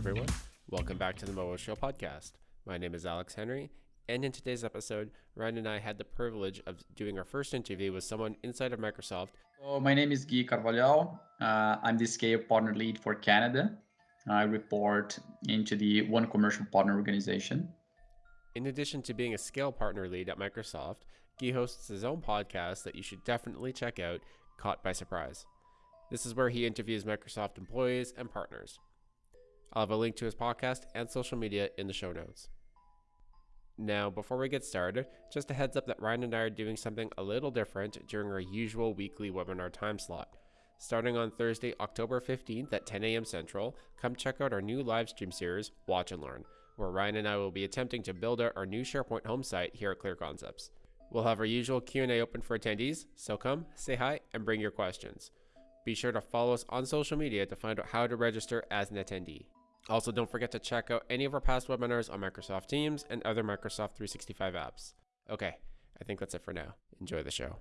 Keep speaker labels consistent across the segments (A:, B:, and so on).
A: everyone. Welcome back to the MOO Show podcast. My name is Alex Henry, and in today's episode, Ryan and I had the privilege of doing our first interview with someone inside of Microsoft.
B: So my name is Guy Carvalho. Uh, I'm the Scale Partner Lead for Canada. I report into the One Commercial Partner Organization.
A: In addition to being a Scale Partner Lead at Microsoft, Guy hosts his own podcast that you should definitely check out, Caught by Surprise. This is where he interviews Microsoft employees and partners. I'll have a link to his podcast and social media in the show notes. Now, before we get started, just a heads up that Ryan and I are doing something a little different during our usual weekly webinar time slot. Starting on Thursday, October 15th at 10 a.m. Central, come check out our new live stream series, Watch and Learn, where Ryan and I will be attempting to build out our new SharePoint home site here at Clear Concepts. We'll have our usual Q&A open for attendees, so come, say hi, and bring your questions. Be sure to follow us on social media to find out how to register as an attendee. Also, don't forget to check out any of our past webinars on Microsoft Teams and other Microsoft 365 apps. Okay, I think that's it for now. Enjoy the show.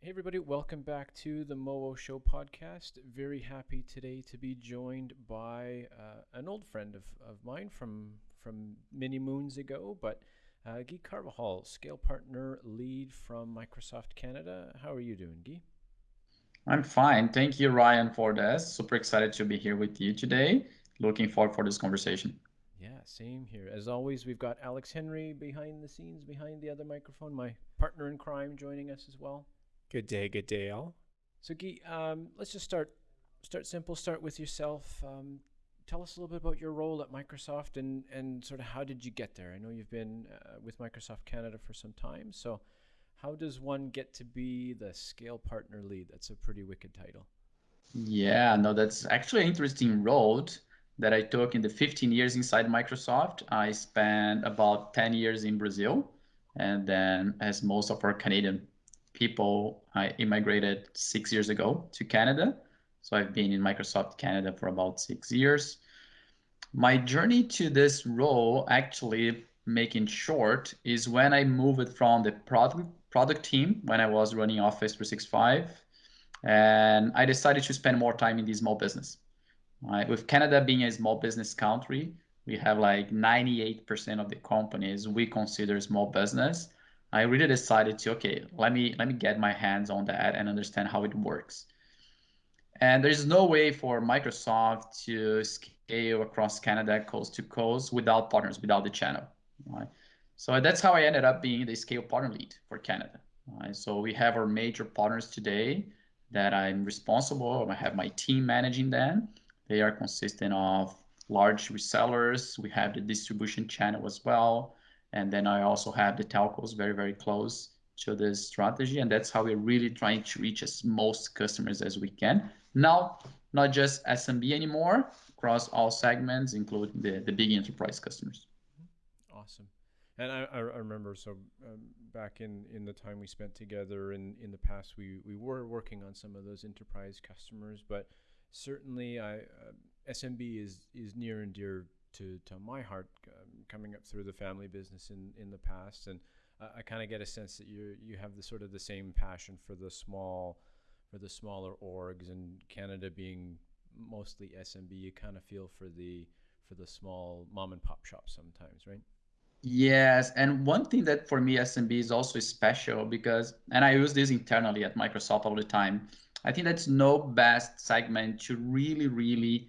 A: Hey, everybody, welcome back to the MOO Show podcast. Very happy today to be joined by uh, an old friend of, of mine from, from many moons ago, but uh, Guy Carvalho, Scale Partner Lead from Microsoft Canada. How are you doing, Guy?
B: I'm fine. Thank you, Ryan, for this. Super excited to be here with you today looking forward for this conversation.
A: Yeah, same here. As always, we've got Alex Henry behind the scenes, behind the other microphone, my partner in crime, joining us as well.
C: Good day, good day, all.
A: So, Guy, um, let's just start start simple. Start with yourself. Um, tell us a little bit about your role at Microsoft and and sort of how did you get there? I know you've been uh, with Microsoft Canada for some time, so how does one get to be the scale partner lead? That's a pretty wicked title.
B: Yeah, no, that's actually an interesting road that I took in the 15 years inside Microsoft. I spent about 10 years in Brazil. And then, as most of our Canadian people, I immigrated six years ago to Canada. So I've been in Microsoft Canada for about six years. My journey to this role, actually, making short, is when I moved from the product product team when I was running Office 365, and I decided to spend more time in the small business. Right? With Canada being a small business country, we have like 98% of the companies we consider small business. I really decided to okay, let me let me get my hands on that and understand how it works. And there's no way for Microsoft to scale across Canada coast to coast without partners, without the channel. Right? So that's how I ended up being the scale partner lead for Canada. Right? So we have our major partners today that I'm responsible. I have my team managing them. They are consistent of large resellers. We have the distribution channel as well. And then I also have the telcos very, very close to this strategy. And that's how we're really trying to reach as most customers as we can. Now, not just SMB anymore, across all segments, including the, the big enterprise customers.
A: Awesome. And I, I remember, so um, back in, in the time we spent together in, in the past, we, we were working on some of those enterprise customers, but certainly I, uh, SMB is is near and dear to, to my heart, um, coming up through the family business in, in the past, and uh, I kind of get a sense that you you have the sort of the same passion for the small, for the smaller orgs, and Canada being mostly SMB, you kind of feel for the for the small mom and pop shops sometimes, right?
B: Yes, and one thing that for me SMB is also special because, and I use this internally at Microsoft all the time I think that's no best segment to really, really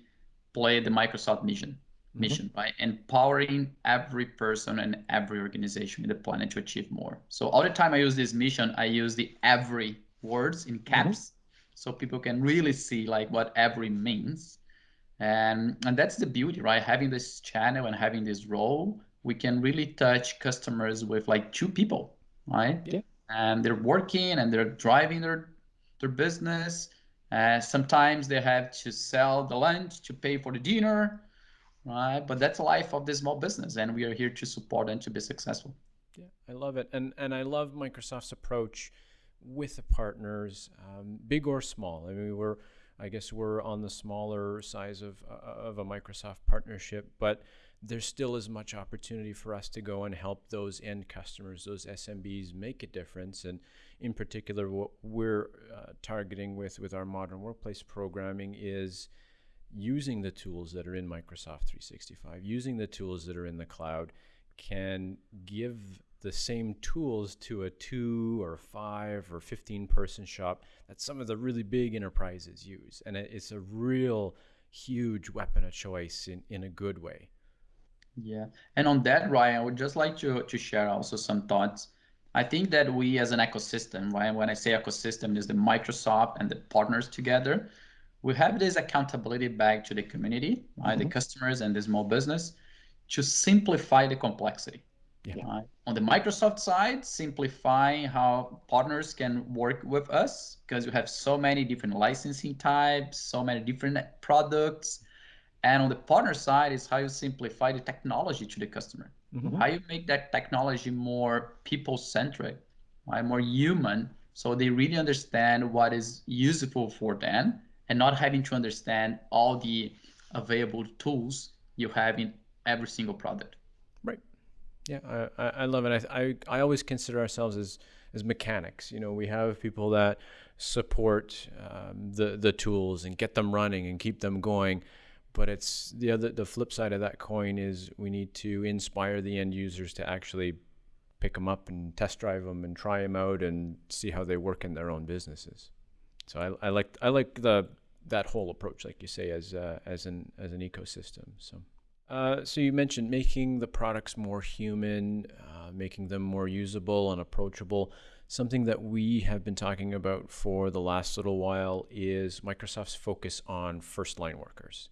B: play the Microsoft mission, mm-hmm. mission, right? Empowering every person and every organization in the planet to achieve more. So all the time I use this mission, I use the every words in mm-hmm. caps, mm-hmm. so people can really see like what every means. And and that's the beauty, right? Having this channel and having this role, we can really touch customers with like two people, right? Yeah. And they're working and they're driving their their business. Uh, sometimes they have to sell the lunch to pay for the dinner, right? But that's the life of this small business, and we are here to support them to be successful.
A: Yeah, I love it, and and I love Microsoft's approach with the partners, um, big or small. I mean, we're I guess we're on the smaller size of uh, of a Microsoft partnership, but there's still as much opportunity for us to go and help those end customers, those SMBs, make a difference. And in particular, what we're uh, targeting with with our modern workplace programming is
D: using the tools that are in Microsoft 365, using the tools that are in the cloud, can give the same tools to a two or five or 15 person shop that some of the really big enterprises use. And it's a real huge weapon of choice in, in a good way.
B: Yeah. And on that, Ryan, I would just like to, to share also some thoughts. I think that we as an ecosystem, right? When I say ecosystem, is the Microsoft and the partners together. We have this accountability back to the community, right? Mm-hmm. The customers and the small business to simplify the complexity. Yeah. Right? On the Microsoft side, simplify how partners can work with us because we have so many different licensing types, so many different products. And on the partner side is how you simplify the technology to the customer. Mm-hmm. How you make that technology more people centric, right? more human, so they really understand what is useful for them and not having to understand all the available tools you have in every single product.
D: Right. Yeah, I, I love it. I, I, I always consider ourselves as, as mechanics. You know, we have people that support um, the, the tools and get them running and keep them going. But it's the other, the flip side of that coin is we need to inspire the end users to actually pick them up and test drive them and try them out and see how they work in their own businesses. So I, I like I like the that whole approach, like you say, as uh, as an as an ecosystem. So. Uh, so you mentioned making the products more human, uh, making them more usable and approachable. Something that we have been talking about for the last little while is Microsoft's focus on first line workers.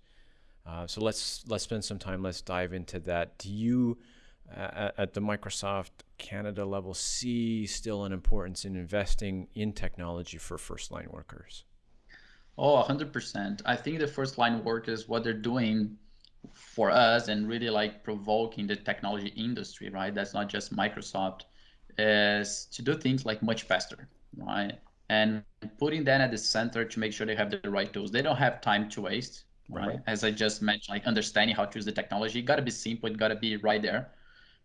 D: Uh, so let's let's spend some time. Let's dive into that. Do you, uh, at the Microsoft Canada level, see still an importance in investing in technology for first line workers?
B: Oh, 100%. I think the first line workers, what they're doing for us and really like provoking the technology industry, right? That's not just Microsoft, is to do things like much faster, right? And putting that at the center to make sure they have the right tools. They don't have time to waste, right? right. As I just mentioned, like understanding how to use the technology, got to be simple, it got to be right there.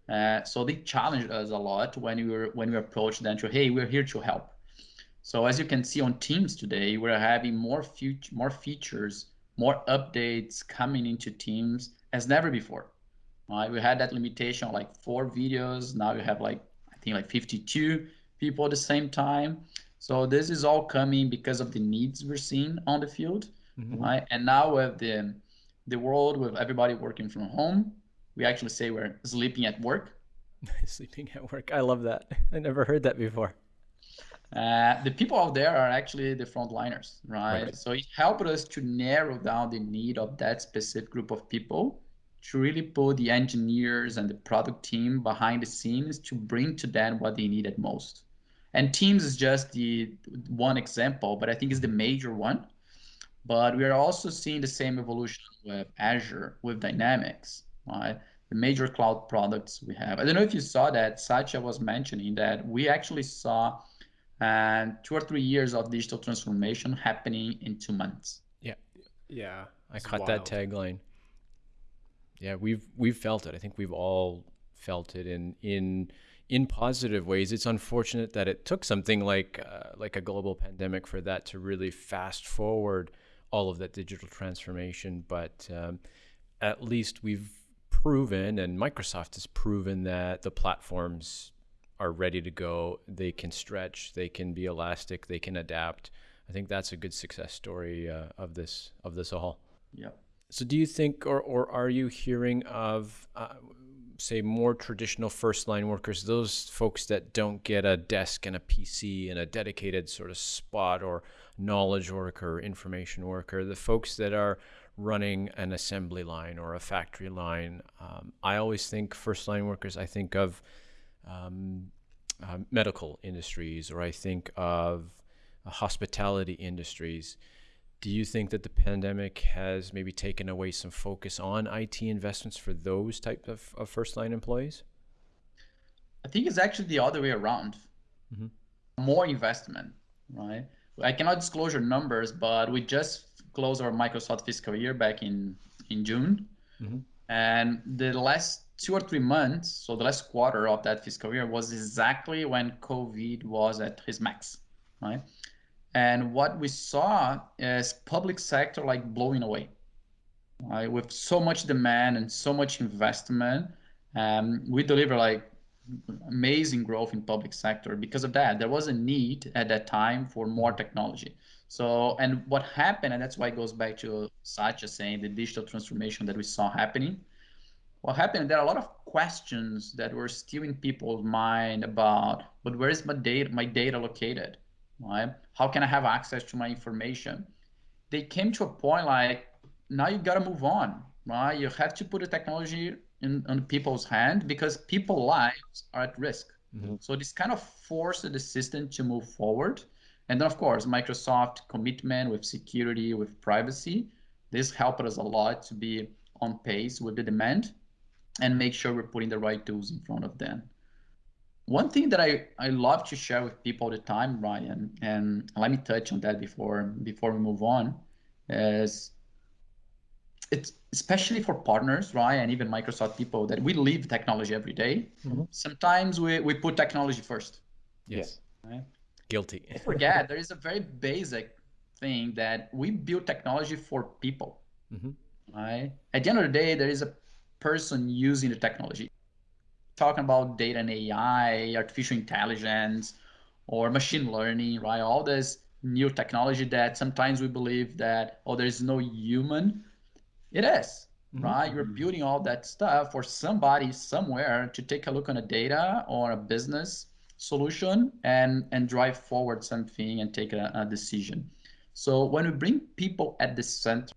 B: Uh, so they challenged us a lot when we were when we approached them to, hey, we're here to help. So as you can see on Teams today, we're having more future, more features more updates coming into Teams as never before. Right? We had that limitation like four videos. Now you have like, I think like 52 people at the same time. So this is all coming because of the needs we're seeing on the field. Mm-hmm. Right? And now with the, the world with everybody working from home, we actually say we're sleeping at work.
D: sleeping at work. I love that. I never heard that before.
B: Uh, the people out there are actually the frontliners, right? right? So it helped us to narrow down the need of that specific group of people to really put the engineers and the product team behind the scenes to bring to them what they needed most. And Teams is just the one example, but I think it's the major one. But we are also seeing the same evolution with Azure, with Dynamics, right? The major cloud products we have. I don't know if you saw that. Satya was mentioning that we actually saw and two or three years of digital transformation happening in two months.
D: Yeah, yeah, I it's caught wild. that tagline. Yeah, we've we've felt it. I think we've all felt it in in in positive ways. It's unfortunate that it took something like uh, like a global pandemic for that to really fast forward all of that digital transformation. But um, at least we've proven, and Microsoft has proven that the platforms are ready to go. They can stretch, they can be elastic, they can adapt. I think that's a good success story uh, of this of this all.
B: Yeah.
D: So, do you think, or or are you hearing of, uh, say, more traditional first line workers, those folks that don't get a desk and a PC and a dedicated sort of spot, or knowledge worker, information worker, the folks that are running an assembly line or a factory line? Um, I always think first line workers. I think of um, uh, medical industries or I think of uh, hospitality industries. Do you think that the pandemic has maybe taken away some focus on IT investments for those type of, of first line employees?
B: I think it's actually the other way around. Mm-hmm. More investment, right? I cannot disclose your numbers, but we just closed our Microsoft fiscal year back in in June, mm-hmm. and the last two or three months, so the last quarter of that fiscal year was exactly when COVID was at its max, right? And what we saw is public sector like blowing away, right? With so much demand and so much investment, um, we deliver like amazing growth in public sector because of that. There was a need at that time for more technology. So, and what happened, and that's why it goes back to Satya saying the digital transformation that we saw happening. What happened, there are a lot of questions that were still in people's mind about, but where is my data, my data located, right? How can I have access to my information? They came to a point like, now you gotta move on, right? You have to put the technology in on people's hand because people lives are at risk. Mm-hmm. So this kind of forced the system to move forward. And then of course, Microsoft commitment with security, with privacy, this helped us a lot to be on pace with the demand and make sure we're putting the right tools in front of them. One thing that I, I love to share with people all the time, Ryan, and let me touch on that before before we move on, is it's especially for partners, right? And even Microsoft people that we live technology every day. Mm-hmm. Sometimes we, we put technology first.
D: Yes. Right? Guilty.
B: forget there is a very basic thing that we build technology for people. Mm-hmm. Right. At the end of the day, there is a person using the technology. Talking about data and AI, artificial intelligence, or machine learning, right? All this new technology that sometimes we believe that oh, there is no human it is, mm-hmm. right? You're building all that stuff for somebody somewhere to take a look on a data or a business solution and and drive forward something and take a, a decision. So when we bring people at the center,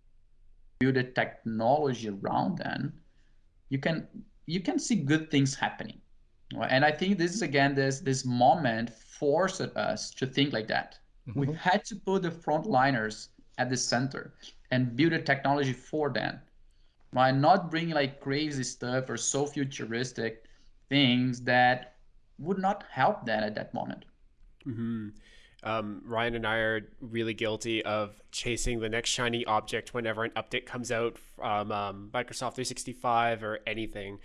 B: build a technology around them, you can you can see good things happening. And I think this is again this this moment forced us to think like that. Mm-hmm. We had to put the frontliners at the center and build a technology for them by not bringing like crazy stuff or so futuristic things that would not help them at that moment.
A: Mm-hmm. Um, Ryan and I are really guilty of chasing the next shiny object whenever an update comes out from um, Microsoft 365 or anything.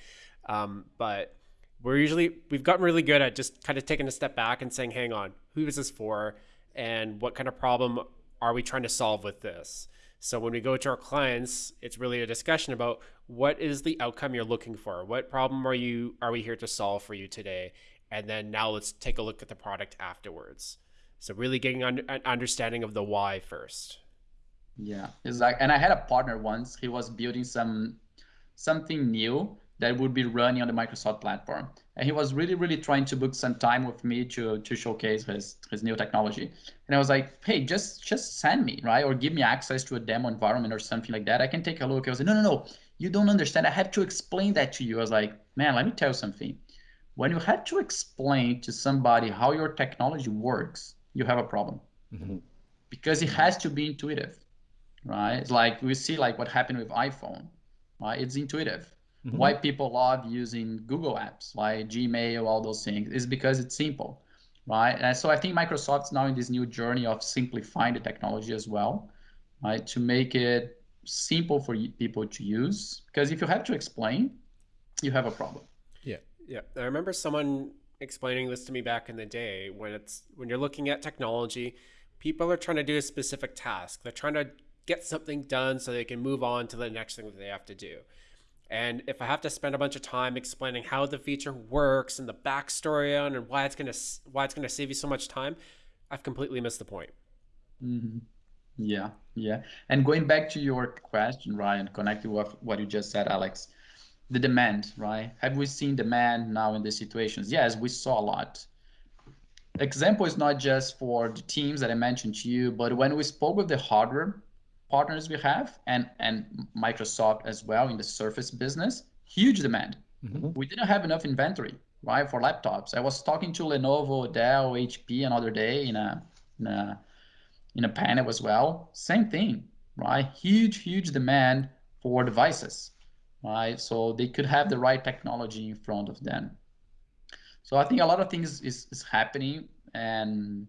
A: Um, but we're usually we've gotten really good at just kind of taking a step back and saying, "Hang on, who is this for, and what kind of problem are we trying to solve with this?" So when we go to our clients, it's really a discussion about what is the outcome you're looking for? What problem are you are we here to solve for you today? And then now let's take a look at the product afterwards. So really getting an understanding of the why first.
B: Yeah, exactly. And I had a partner once. He was building some something new that would be running on the Microsoft platform. And he was really, really trying to book some time with me to to showcase his his new technology. And I was like, hey, just just send me, right? Or give me access to a demo environment or something like that. I can take a look. I was like, no, no, no, you don't understand. I have to explain that to you. I was like, man, let me tell you something. When you have to explain to somebody how your technology works, you have a problem. Mm-hmm. Because it has to be intuitive, right? It's like we see like what happened with iPhone, right? It's intuitive Mm-hmm. Why people love using Google apps like Gmail, all those things, is because it's simple, right? And so I think Microsoft's now in this new journey of simplifying the technology as well, right? To make it simple for people to use. Because if you have to explain, you have a problem.
A: Yeah, yeah. I remember someone explaining this to me back in the day when it's when you're looking at technology, people are trying to do a specific task. They're trying to get something done so they can move on to the next thing that they have to do. And if I have to spend a bunch of time explaining how the feature works and the backstory on and why it's gonna why it's gonna save you so much time, I've completely missed the point.
B: Mm-hmm. Yeah, yeah. And going back to your question, Ryan, connected with what you just said, Alex, the demand, right? Have we seen demand now in these situations? Yes, we saw a lot. Example is not just for the teams that I mentioned to you, but when we spoke with the hardware partners we have and and Microsoft as well in the Surface business, huge demand. Mm-hmm. We didn't have enough inventory, right, for laptops. I was talking to Lenovo, Dell, HP another day in a in a in a panel as well. Same thing, right? Huge, huge demand for devices, right? So they could have the right technology in front of them. So I think a lot of things is, is happening and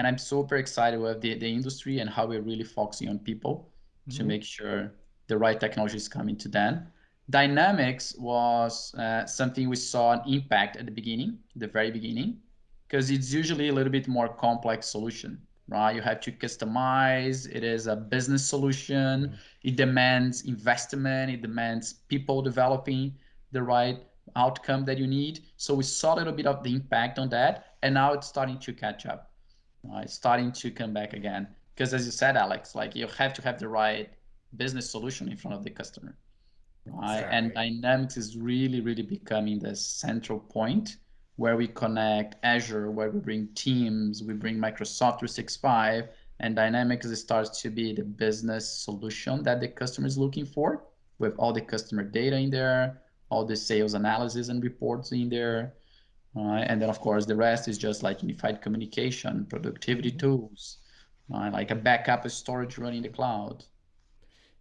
B: and I'm super excited with the, the industry and how we're really focusing on people mm-hmm. to make sure the right technology is coming to them. Dynamics was uh, something we saw an impact at the beginning, the very beginning, because it's usually a little bit more complex solution, right? You have to customize. It is a business solution. Mm-hmm. It demands investment. It demands people developing the right outcome that you need. So we saw a little bit of the impact on that, and now it's starting to catch up. Uh, it's starting to come back again. Because as you said, Alex, like you have to have the right business solution in front of the customer. Right? And Dynamics is really, really becoming the central point where we connect Azure, where we bring Teams, we bring Microsoft 365, and Dynamics starts to be the business solution that the customer is looking for with all the customer data in there, all the sales analysis and reports in there. Uh, and then, of course, the rest is just like unified communication, productivity mm-hmm. tools, uh, like a backup storage running the cloud.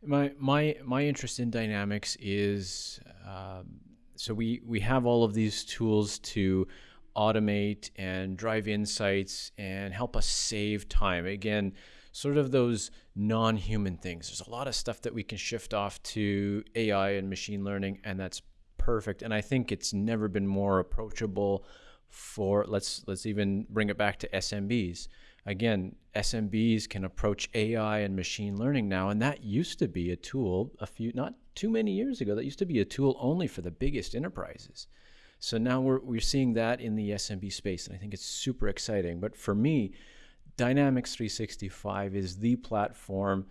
D: My my my interest in Dynamics is um, so we we have all of these tools to automate and drive insights and help us save time again sort of those non-human things there's a lot of stuff that we can shift off to ai and machine learning and that's perfect and i think it's never been more approachable for let's let's even bring it back to smbs again, SMBs can approach AI and machine learning now, and that used to be a tool a few, not too many years ago, that used to be a tool only for the biggest enterprises. So now we're, we're seeing that in the SMB space, and I think it's super exciting. But for me, Dynamics 365 is the platform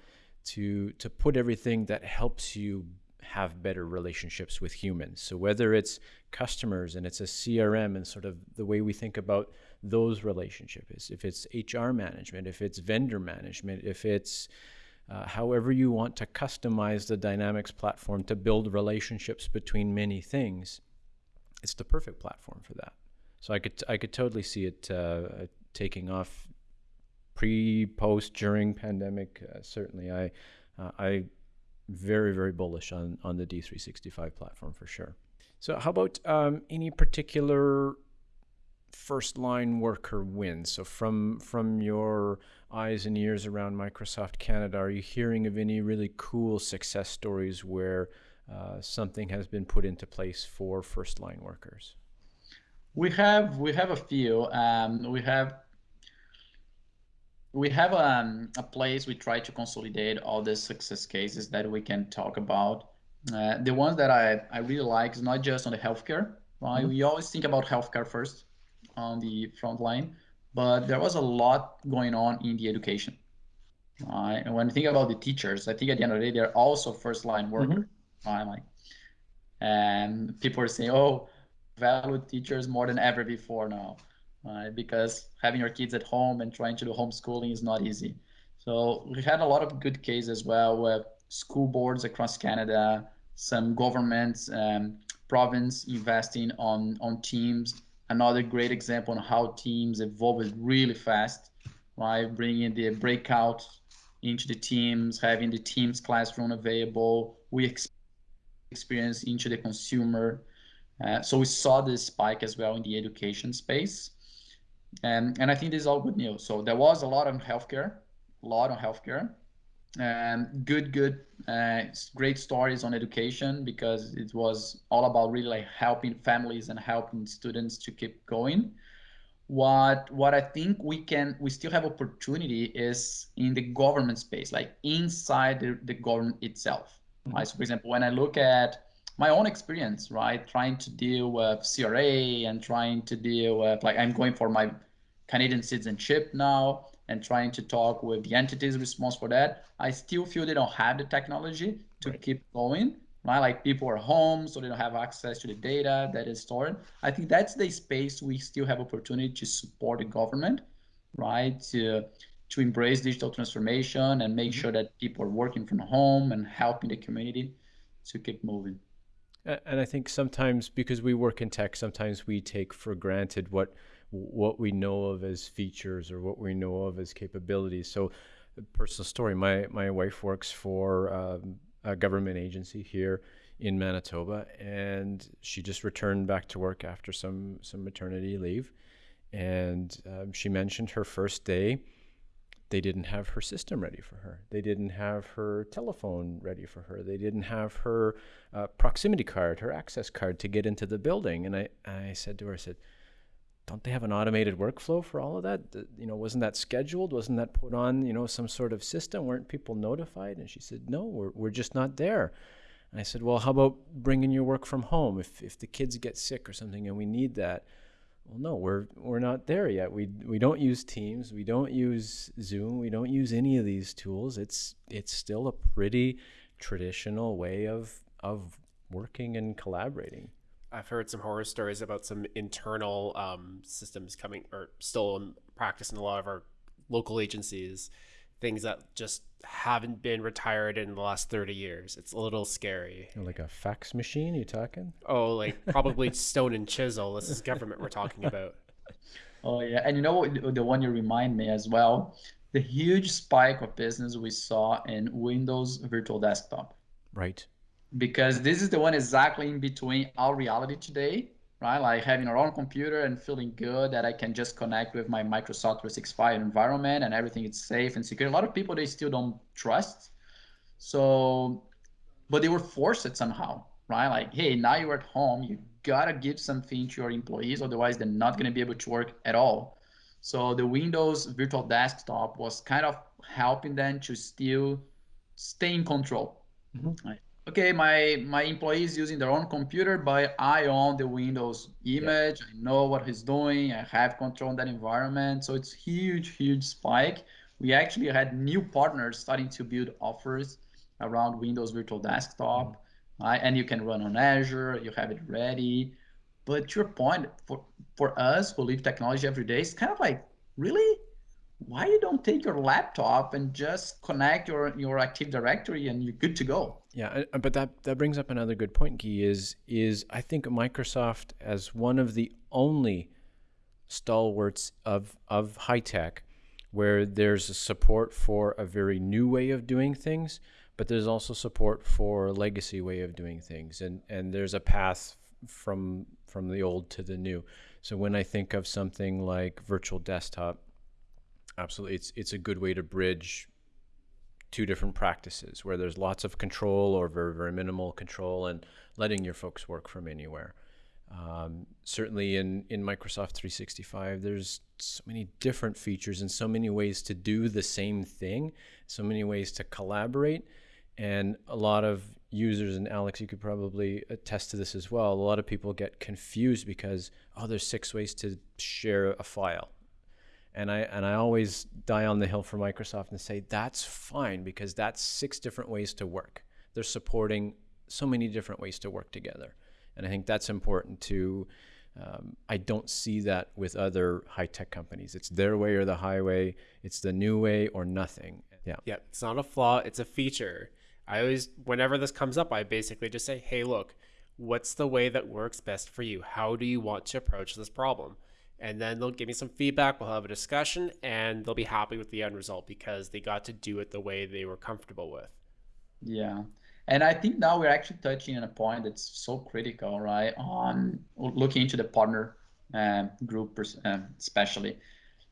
D: to, to put everything that helps you have better relationships with humans. So whether it's customers and it's a CRM and sort of the way we think about those relationships, if it's HR management, if it's vendor management, if it's uh, however you want to customize the Dynamics platform to build relationships between many things, it's the perfect platform for that. So I could I could totally see it uh, taking off pre, post, during pandemic. Uh, certainly, I uh, I very very bullish on on the D365 platform for sure. So how about um, any particular first line worker wins? So from from your eyes and ears around Microsoft Canada, are you hearing of any really cool success stories where uh, something has been put into place for first line workers?
B: We have we have a few. Um, we have we have um, a place we try to consolidate all the success cases that we can talk about. Uh, the ones that I, I really like is not just on the healthcare. Right? Mm-hmm. We always think about healthcare first, on the front line, but there was a lot going on in the education. Right? And when you think about the teachers, I think at the end of the day, they're also first line workers. Mm-hmm. Right? Like, and people are saying, oh, value teachers more than ever before now, right? Because having your kids at home and trying to do homeschooling is not easy. So we had a lot of good cases as well with school boards across Canada, some governments, um, province investing on on teams another great example on how teams evolved really fast, right? Bringing the breakout into the teams, having the teams classroom available. We experience into the consumer. Uh, so we saw this spike as well in the education space. And, and I think this is all good news. So there was a lot on healthcare, a lot on healthcare. Um, good, good, uh, great stories on education because it was all about really like helping families and helping students to keep going. What what I think we can we still have opportunity is in the government space, like inside the, the government itself. Mm-hmm. Right? So for example, when I look at my own experience, right, trying to deal with CRA and trying to deal with like I'm going for my Canadian citizenship now and trying to talk with the entities responsible for that, I still feel they don't have the technology to right. keep going. Right? Like people are home, so they don't have access to the data that is stored. I think that's the space we still have opportunity to support the government, right? To to embrace digital transformation and make mm-hmm. sure that people are working from home and helping the community to keep moving.
D: And I think sometimes because we work in tech, sometimes we take for granted what what we know of as features or what we know of as capabilities. So, personal story: my my wife works for um, a government agency here in Manitoba, and she just returned back to work after some some maternity leave, and um, she mentioned her first day. They didn't have her system ready for her. They didn't have her telephone ready for her. They didn't have her uh, proximity card, her access card to get into the building. And I, I said to her, I said, don't they have an automated workflow for all of that? You know, wasn't that scheduled? Wasn't that put on, you know, some sort of system? Weren't people notified? And she said, no, we're, we're just not there. And I said, well, how about bringing your work from home? If, if the kids get sick or something and we need that, well, no, we're, we're not there yet. We, we don't use Teams. We don't use Zoom. We don't use any of these tools. It's, it's still a pretty traditional way of, of working and collaborating.
A: I've heard some horror stories about some internal um, systems coming or still in practice in a lot of our local agencies, things that just haven't been retired in the last 30 years. It's a little scary.
D: Like a fax machine, you talking?
A: Oh, like probably stone and chisel. This is government we're talking about.
B: Oh, yeah. And you know what, the one you remind me as well? The huge spike of business we saw in Windows Virtual Desktop.
D: Right
B: because this is the one exactly in between our reality today, right? Like having our own computer and feeling good that I can just connect with my Microsoft 365 environment and everything is safe and secure. A lot of people they still don't trust. So, but they were forced it somehow, right? Like, hey, now you're at home, you gotta give something to your employees, otherwise they're not gonna be able to work at all. So the Windows Virtual Desktop was kind of helping them to still stay in control. Mm-hmm. Right? Okay, my, my employee is using their own computer, but I own the Windows image. Yeah. I know what he's doing. I have control on that environment. So it's huge, huge spike. We actually had new partners starting to build offers around Windows Virtual Desktop. Mm-hmm. Right? And you can run on Azure, you have it ready. But to your point, for, for us who live technology every day, it's kind of like, really? Why you don't take your laptop and just connect your your Active Directory and you're good to go?
D: Yeah, uh, but that that brings up another good point. Key is is I think Microsoft as one of the only stalwarts of of high tech where there's a support for a very new way of doing things, but there's also support for legacy way of doing things, and and there's a path from from the old to the new. So when I think of something like virtual desktop absolutely. It's it's a good way to bridge two different practices where there's lots of control or very very minimal control and letting your folks work from anywhere. Um, certainly in in Microsoft 365, there's so many different features and so many ways to do the same thing, so many ways to collaborate, and a lot of users and Alex, you could probably attest to this as well. A lot of people get confused because oh, there's six ways to share a file and I and I always die on the hill for Microsoft and say that's fine because that's six different ways to work. They're supporting so many different ways to work together, and I think that's important to. Um, I don't see that with other high tech companies. It's their way or the highway. It's the new way or nothing. Yeah.
A: Yeah. It's not a flaw. It's a feature. I always, whenever this comes up, I basically just say, "Hey, look, what's the way that works best for you? How do you want to approach this problem?" And then they'll give me some feedback. We'll have a discussion, and they'll be happy with the end result because they got to do it the way they were comfortable with.
B: Yeah. And I think now we're actually touching on a point that's so critical, right? On looking into the partner uh, group, uh, especially.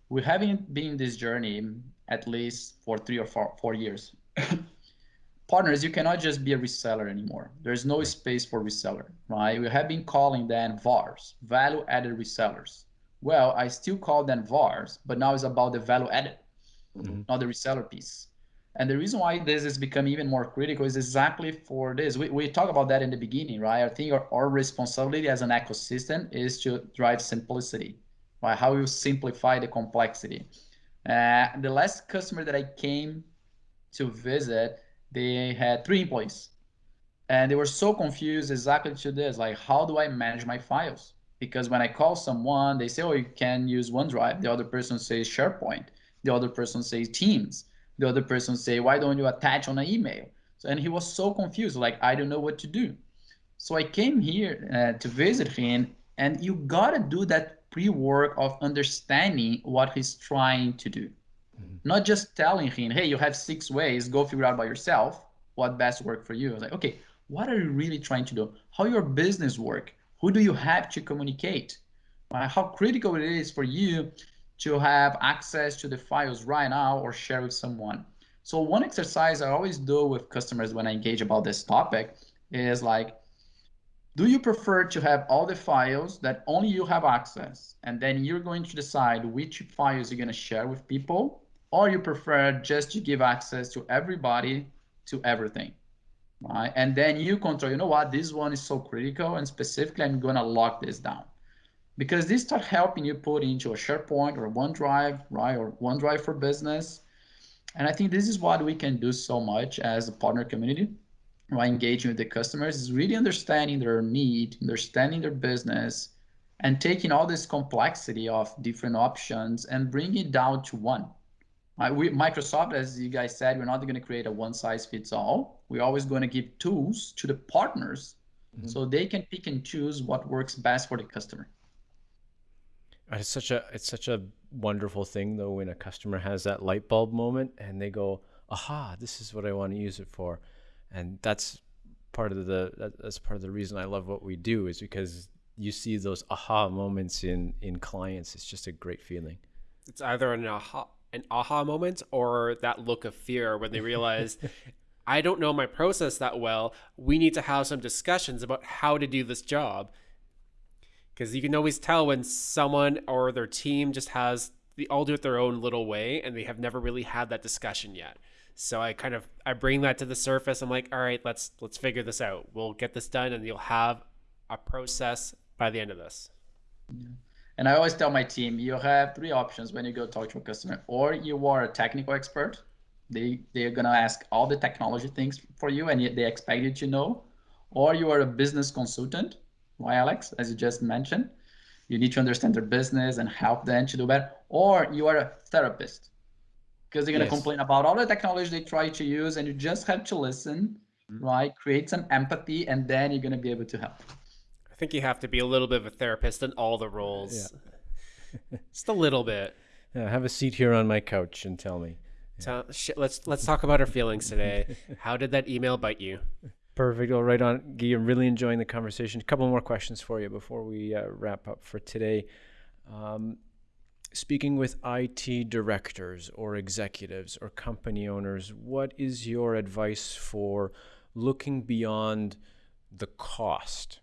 B: We haven't been in this journey at least for three or four, four years. Partners, you cannot just be a reseller anymore. There's no space for reseller, right? We have been calling them VARs, value added resellers well, I still call them VARs, but now it's about the value added, mm-hmm. not the reseller piece. And the reason why this is becoming even more critical is exactly for this. We, we talked about that in the beginning, right? I think our, our responsibility as an ecosystem is to drive simplicity, right? How you simplify the complexity. Uh, the last customer that I came to visit, they had three employees. And they were so confused exactly to this, like, how do I manage my files? Because when I call someone, they say, oh, you can use OneDrive. The other person says SharePoint. The other person says Teams. The other person say, why don't you attach on an email? So, and he was so confused, like, I don't know what to do. So I came here uh, to visit him, and you gotta do that pre-work of understanding what he's trying to do. Mm-hmm. Not just telling him, hey, you have six ways, go figure out by yourself what best work for you. I was like, okay, what are you really trying to do? How your business work? Who do you have to communicate? Uh, how critical it is for you to have access to the files right now or share with someone. So one exercise I always do with customers when I engage about this topic is like, do you prefer to have all the files that only you have access and then you're going to decide which files you're going to share with people or you prefer just to give access to everybody to everything right? And then you control you know what? This one is so critical and specifically i'm to lock this down. Because this start helping you put into a sharepoint or onedrive right? Or onedrive for business. And i think this is what we can do so much as a partner community by engaging with the customers is really understanding their need, understanding their business, and taking all this complexity of different options and bringing it down to one. We, Microsoft, as you guys said, we're not going to create a one size fits all. We're always going to give tools to the partners mm-hmm. so they can pick and choose what works best for the customer.
D: It's such a it's such a wonderful thing though when a customer has that light bulb moment and they go, "Aha, this is what I want to use it for." and that's part of the that's part of the reason I love what we do is because you see those aha moments in in clients. It's just a great feeling.
A: It's either an aha an aha moment or that look of fear when they realize I don't know my process that well. We need to have some discussions about how to do this job. Because you can always tell when someone or their team just has they all do it their own little way and they have never really had that discussion yet. So I kind of I bring that to the surface. I'm like, all right, let's let's figure this out. We'll get this done, and you'll have a process by the end of this.
B: Yeah. And I always tell my team, you have three options when you go talk to a customer. Or you are a technical expert. They they're gonna ask all the technology things for you, and they expect you to know. Or you are a business consultant, why Alex? As you just mentioned, you need to understand their business and help them to do better. Or you are a therapist because they're going to yes. complain about all the technology they try to use and you just have to listen mm-hmm. right create some empathy and then you're going to be able to help
A: i think you have to be a little bit of a therapist in all the roles yeah. just a little bit
D: yeah, have a seat here on my couch and tell me
A: yeah. sh- let's let's talk about our feelings today how did that email bite you
D: Perfect. All right, on Guy. I'm really enjoying the conversation. A couple more questions for you before we uh, wrap up for today. Um, speaking with IT directors or executives or company owners, what is your advice for looking beyond the cost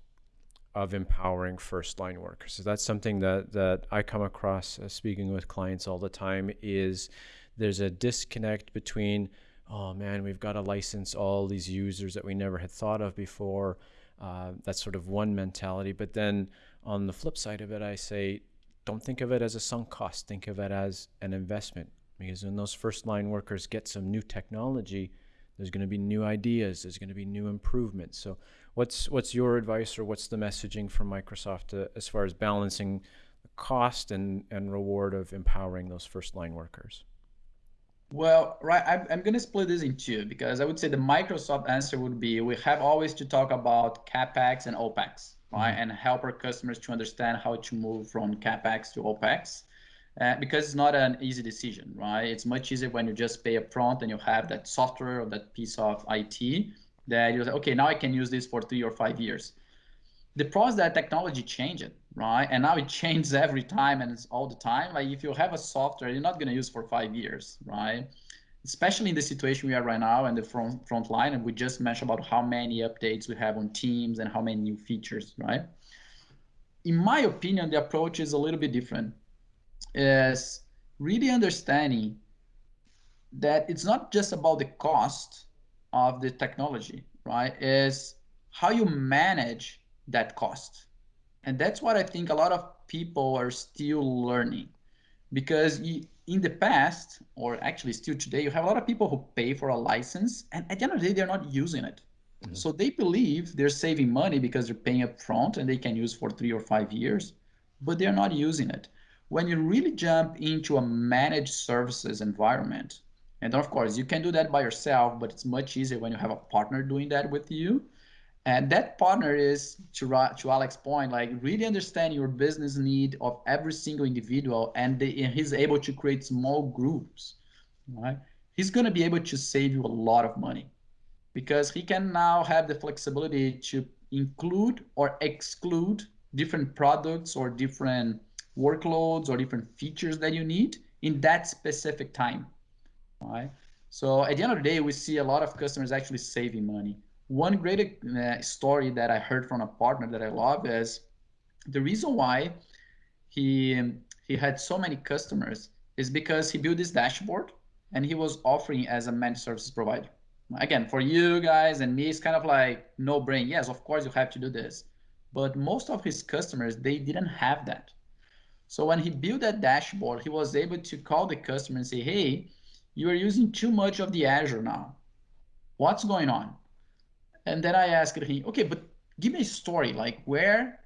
D: of empowering first line workers? So that's something that, that I come across uh, speaking with clients all the time is there's a disconnect between, oh man, we've got to license all these users that we never had thought of before. Uh, that's sort of one mentality. But then on the flip side of it, I say, don't think of it as a sunk cost. Think of it as an investment. Because when those first line workers get some new technology, there's going to be new ideas. There's going to be new improvements. So, what's what's your advice, or what's the messaging from Microsoft to, as far as balancing the cost and and reward of empowering those first line workers?
B: Well, right, I'm, I'm going to split this in two because I would say the Microsoft answer would be we have always to talk about capex and opex right? Mm-hmm. And help our customers to understand how to move from capex to opex. Uh, because it's not an easy decision, right? It's much easier when you just pay upfront and you have that software or that piece of IT that you're like, okay, now I can use this for three or five years. The problem is that technology changed, right? And now it changes every time and it's all the time. Like if you have a software, you're not going to use for five years, right? especially in the situation we are right now and the front, front line. And we just mentioned about how many updates we have on Teams and how many new features, right? In my opinion, the approach is a little bit different. Is really understanding that it's not just about the cost of the technology, right? Is how you manage that cost. And that's what I think a lot of people are still learning because in the past, or actually still today, you have a lot of people who pay for a license, and at the end of the day, they're not using it. Mm-hmm. So they believe they're saving money because they're paying up front and they can use for three or five years, but they're not using it. When you really jump into a managed services environment, and of course, you can do that by yourself, but it's much easier when you have a partner doing that with you and that partner is to, to Alex's point, like really understand your business need of every single individual, and, and he's able to create small groups, right? He's going to be able to save you a lot of money because he can now have the flexibility to include or exclude different products or different workloads or different features that you need in that specific time, right? So at the end of the day, we see a lot of customers actually saving money one great uh, story that I heard from a partner that I love is the reason why he he had so many customers is because he built this dashboard and he was offering as a managed services provider. Again, for you guys and me, it's kind of like no brain. Yes, of course you have to do this. But most of his customers, they didn't have that. So when he built that dashboard, he was able to call the customer and say, hey, you are using too much of the Azure now. What's going on? And then I asked him, okay, but give me a story, like where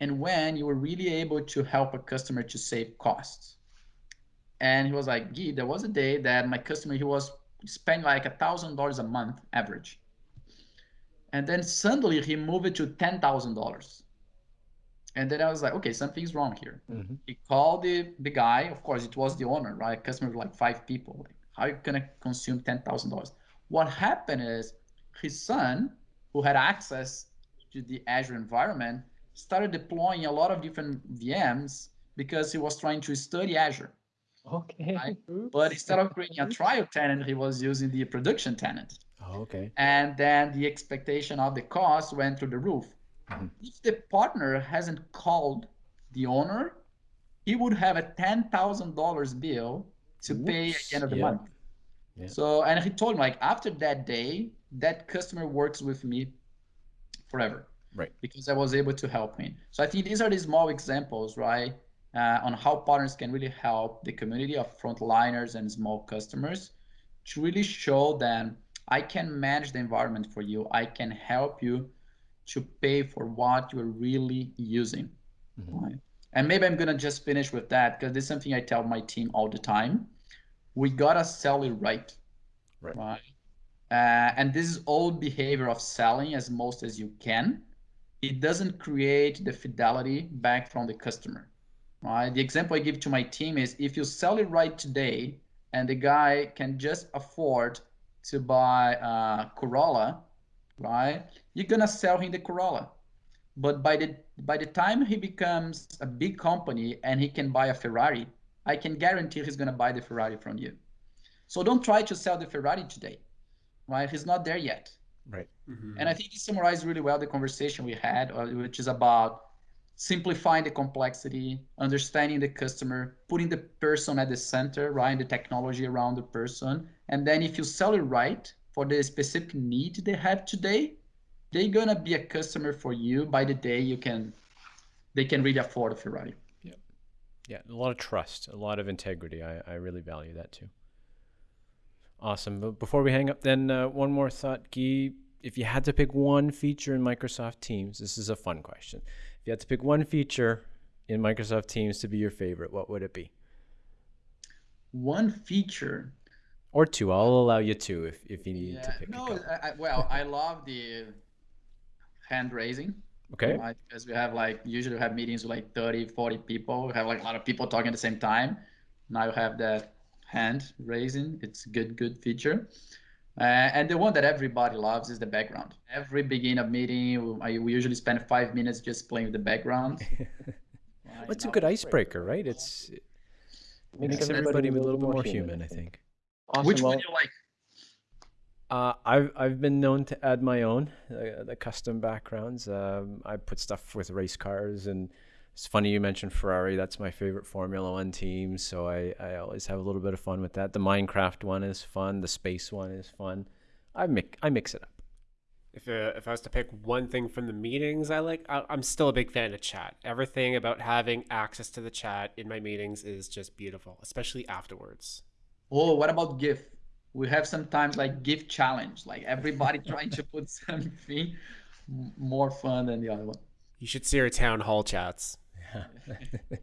B: and when you were really able to help a customer to save costs. And he was like, Gee, there was a day that my customer, he was spending like a thousand dollars a month average. And then suddenly he moved it to ten thousand dollars. And then I was like, okay, something's wrong here. Mm-hmm. He called the, the guy, of course, it was the owner, right? Customer like five people. Like, how are you gonna consume ten thousand dollars? What happened is his son, who had access to the Azure environment, started deploying a lot of different VMs because he was trying to study Azure.
E: Okay. Right?
B: But instead of creating a trial tenant, he was using the production tenant.
D: Oh, okay.
B: And then the expectation of the cost went through the roof. Mm-hmm. If the partner hasn't called the owner, he would have a ten thousand dollars bill to Oops. pay at the end of the yeah. month. Yeah. So and he told me like after that day, that customer works with me forever.
D: Right.
B: Because I was able to help him. So I think these are the small examples, right? Uh, on how partners can really help the community of frontliners and small customers to really show them I can manage the environment for you. I can help you to pay for what you're really using. Mm-hmm. Right? And maybe I'm gonna just finish with that because this is something I tell my team all the time. We gotta sell it right.
D: Right. right?
B: Uh, and this is old behavior of selling as most as you can it doesn't create the fidelity back from the customer. Right? The example I give to my team is if you sell it right today and the guy can just afford to buy a Corolla, right? You're gonna sell him the Corolla. But by the by the time he becomes a big company and he can buy a Ferrari, I can guarantee he's gonna buy the Ferrari from you. So don't try to sell the Ferrari today, right? He's not there yet.
D: Right.
B: Mm-hmm. And I think this summarized really well the conversation we had, uh, which is about simplifying the complexity, understanding the customer, putting the person at the center, right? The technology around the person. And then if you sell it right for the specific need they have today, they're gonna be a customer for you by the day you can they can really afford a Ferrari.
D: Yeah. Yeah. A lot of trust, a lot of integrity. I, I really value that too. Awesome. But before we hang up, then uh, one more thought, Guy. If you had to pick one feature in Microsoft Teams, this is a fun question. If you had to pick one feature in Microsoft Teams to be your favorite, what would it be?
B: One feature.
D: Or two. I'll allow you two if, if you need yeah, to pick.
B: No, I, well, I love the hand raising.
D: Okay.
B: Right? Because we have like usually we have meetings with like 30, 40 people. We have like a lot of people talking at the same time. Now you have that hand raising. It's a good, good feature. Uh, and the one that everybody loves is the background. Every beginning of meeting, we, we usually spend five minutes just playing with the background.
D: well, it's a good icebreaker, right? It's it makes, makes everybody, a little bit more human, human I think.
B: Awesome. Which one do you like?
D: Uh, I've I've been known to add my own uh, the custom backgrounds. Um, I put stuff with race cars and it's funny you mentioned Ferrari. That's my favorite Formula One team, so I, I always have a little bit of fun with that. The Minecraft one is fun. The space one is fun. I mix I mix it up.
A: If uh, if I was to pick one thing from the meetings I like, I, I'm still a big fan of chat. Everything about having access to the chat in my meetings is just beautiful, especially afterwards.
B: Oh, what about GIF? We have sometimes like GIF challenge, like everybody trying to put something more fun than the other one.
A: You should see our town hall chats. Yeah.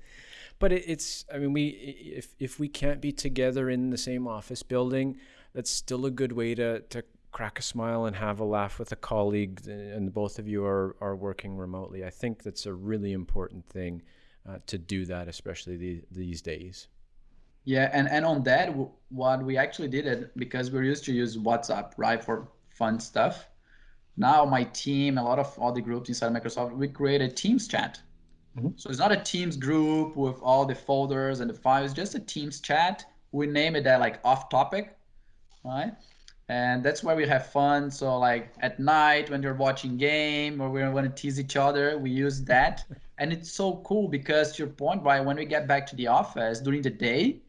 D: but it, it's i mean we if if we can't be together in the same office building that's still a good way to to crack a smile and have a laugh with a colleague and both of you are are working remotely i think that's a really important thing uh, to do that especially the, these days
B: yeah and and on that what we actually did it because we're used to use whatsapp right for fun stuff now my team a lot of all the groups inside microsoft we created teams chat Mm-hmm. So it's not a Teams group with all the folders and the files, just a Teams chat. We name it that like off topic, right? and that's why we have fun. So like at night when we're watching game or we want to tease each other, we use that, and it's so cool because to your point, right? When we get back to the office during the day,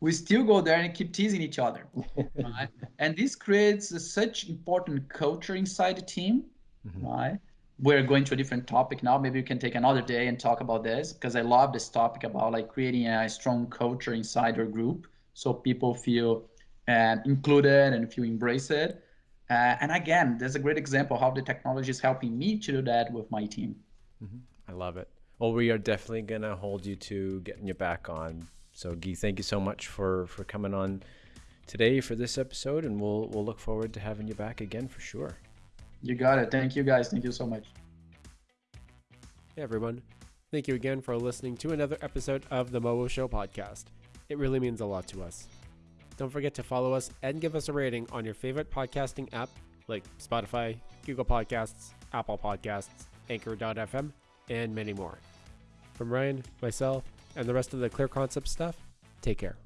B: we still go there and keep teasing each other, right? and this creates a, such important culture inside the team, mm-hmm. right? We're going to a different topic now. Maybe we can take another day and talk about this because I love this topic about like creating a strong culture inside your group so people feel and included and feel embraced. Uh, and again, there's a great example how the technology is helping me to do that with my team.
D: Mm-hmm. I love it. Well, we are definitely going to hold you to getting you back on. So, Guy, thank you so much for, for coming on today for this episode, and we'll, we'll look forward to having you back again for sure.
B: You got it. Thank you, guys. Thank you so much.
A: Hey, everyone. Thank you again for listening to another episode of the Mobo Show podcast. It really means a lot to us. Don't forget to follow us and give us a rating on your favorite podcasting app like Spotify, Google Podcasts, Apple Podcasts, Anchor.fm, and many more. From Ryan, myself, and the rest of the Clear Concept stuff, take care.